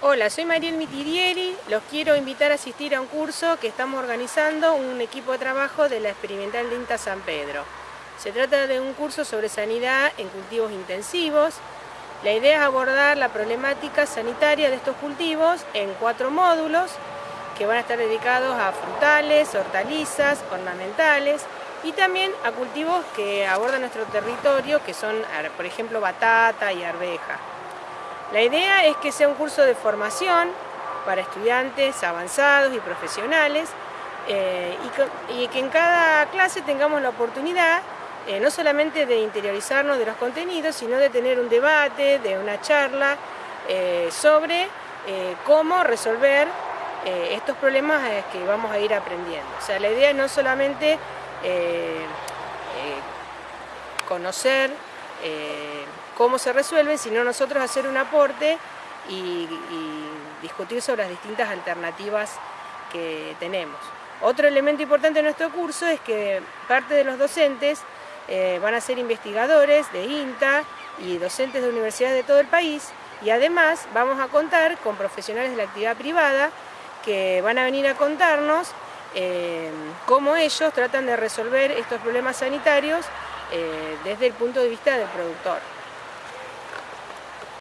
Hola, soy Mariel Mitirieri, los quiero invitar a asistir a un curso que estamos organizando un equipo de trabajo de la Experimental de INTA San Pedro. Se trata de un curso sobre sanidad en cultivos intensivos. La idea es abordar la problemática sanitaria de estos cultivos en cuatro módulos que van a estar dedicados a frutales, hortalizas, ornamentales y también a cultivos que abordan nuestro territorio, que son, por ejemplo, batata y arveja. La idea es que sea un curso de formación para estudiantes avanzados y profesionales eh, y, que, en cada clase tengamos la oportunidad eh, no solamente de interiorizarnos de los contenidos, sino de tener un debate, de una charla eh, sobre cómo resolver estos problemas que vamos a ir aprendiendo. O sea, la idea no solamente conocer cómo se resuelven, sino nosotros hacer un aporte y, discutir sobre las distintas alternativas que tenemos. Otro elemento importante de nuestro curso es que parte de los docentes eh, van a ser investigadores de INTA y docentes de universidades de todo el país y además vamos a contar con profesionales de la actividad privada que van a venir a contarnos eh, cómo ellos tratan de resolver estos problemas sanitarios eh, desde el punto de vista del productor.